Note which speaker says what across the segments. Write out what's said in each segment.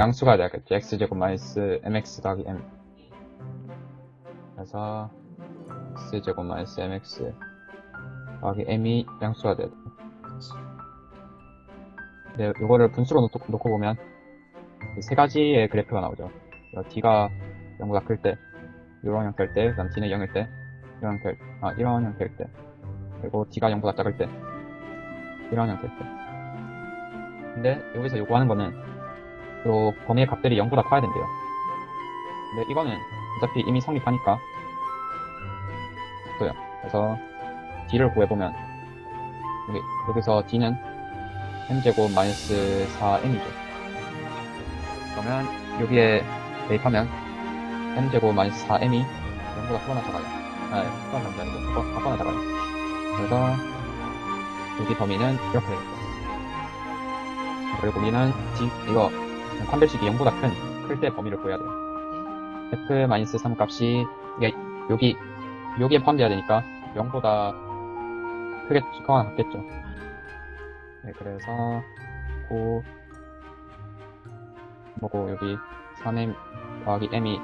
Speaker 1: 양수가 되겠죠. x제곱 마이너스 mx 더하기 m. 그래서 x제곱 마이너스 mx 더하기 m이 양수가 돼야 돼. 네, 이거를 분수로 놓고, 놓고 보면 이세 가지의 그래프가 나오죠. 어, d가 0보다 클 때, 이런 형태일 때, 그 다음 d는 0일 때, 이런 형태, 아 이런 형태일 때, 그리고 d가 0보다 작을 때, 이런 형태일 때. 근데 여기서 요구하는 거는 요 범위의 값들이 0보다 커야 된대요. 근데 이거는 어차피 이미 성립하니까 없어요. 그래서 d를 구해보면 여기, 여기서 d는 m제곱 마이너스 4m이죠. 그러면 여기에 대입하면 m제곱 마이너스 4m이 0보다 크거나 작아요. 아, 예, 크거나 게 아니고 크거- 작거나 작아요. 그래서 여기 범위는 이렇게 되겠죠. 그리고 우리는 d, 이거 판별식이 0보다 큰, 클 때 범위를 구해야 돼요. f-3 값이 이게 여기 여기에 포함돼야 되니까 0보다 크게 크거나 같겠죠. 네, 그래서 고 뭐고 여기 3m 더하기 m이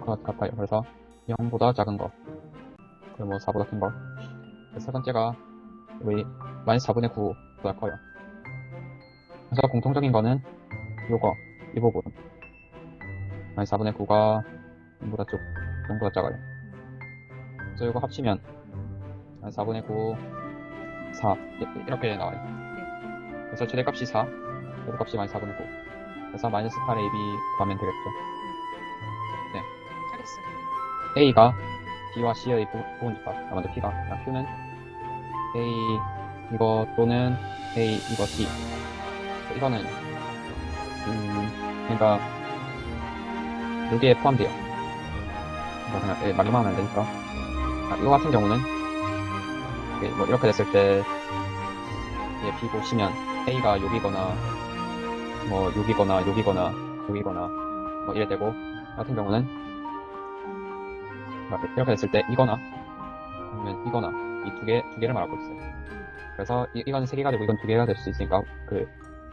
Speaker 1: 것 같아요. 그래서 0보다 작은 거 그리고 뭐 4보다 큰 거. 세 번째가 여기 마이너스 4분의 9보다 커요. 그래서 공통적인 거는 요거 이 부분 마이너스 4분의 9가 0보다 쪽 0보다 작아요. 그래서 이거 합치면 4분의 9, 4 이- 이렇게 나와요. 그래서 최대값이 4, 최대값이 마이너스 4분의 9. 그래서 마이너스 8 AB 구하면 되겠죠.
Speaker 2: 잘했어.
Speaker 1: A가 B와 C의 부- 부분집합, 아 먼저 P가, 아, Q는 A 이거 또는 A 이거 C. 이거는 음 그러니까 여기에 포함돼요. 이거 그냥 예, 말로만 하면 안 되니까. 아, 이거 같은 경우는 이게 뭐 이렇게 됐을 때 예, B 보시면 A가 여기거나 뭐 여기거나 여기거나 여기거나 뭐 이래 되고 같은 경우는 막 이렇게 됐을 때 이거나 아니면 이거나 이 두 개 두 개를 말하고 있어요. 그래서 이, 이건 세 개가 되고 이건 두 개가 될 수 있으니까 그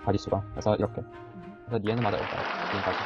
Speaker 1: 가지수가 그래서 이렇게 그래서 얘는 맞아요. 일단 지금까지